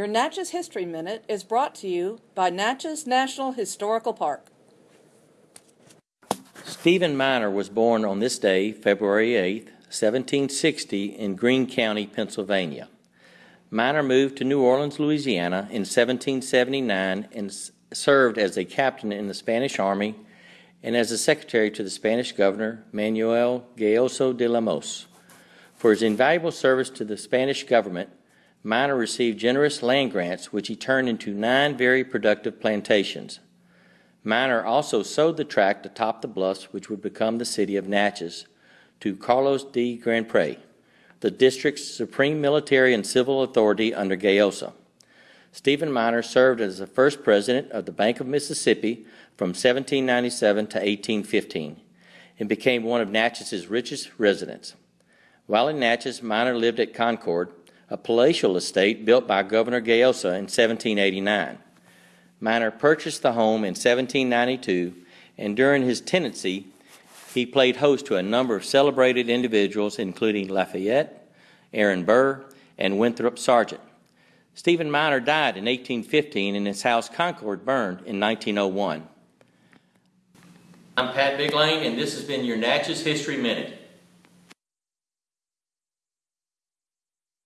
Your Natchez History Minute is brought to you by Natchez National Historical Park. Stephen Minor was born on this day, February 8, 1760, in Greene County, Pennsylvania. Minor moved to New Orleans, Louisiana in 1779 and served as a captain in the Spanish Army and as a secretary to the Spanish governor, Manuel Gayoso de Lemos. For his invaluable service to the Spanish government, Minor received generous land grants, which he turned into nine very productive plantations. Minor also sold the tract atop the bluffs, which would become the city of Natchez, to Carlos D. Grand Pre, the district's supreme military and civil authority under Gayoso. Stephen Minor served as the first president of the Bank of Mississippi from 1797 to 1815 and became one of Natchez's richest residents. While in Natchez, Minor lived at Concord, a palatial estate built by Governor Gayoso in 1789. Minor purchased the home in 1792, and during his tenancy, he played host to a number of celebrated individuals, including Lafayette, Aaron Burr, and Winthrop Sargent. Stephen Minor died in 1815, and his house Concord burned in 1901. I'm Pat Biglane, and this has been your Natchez History Minute.